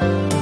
Bye.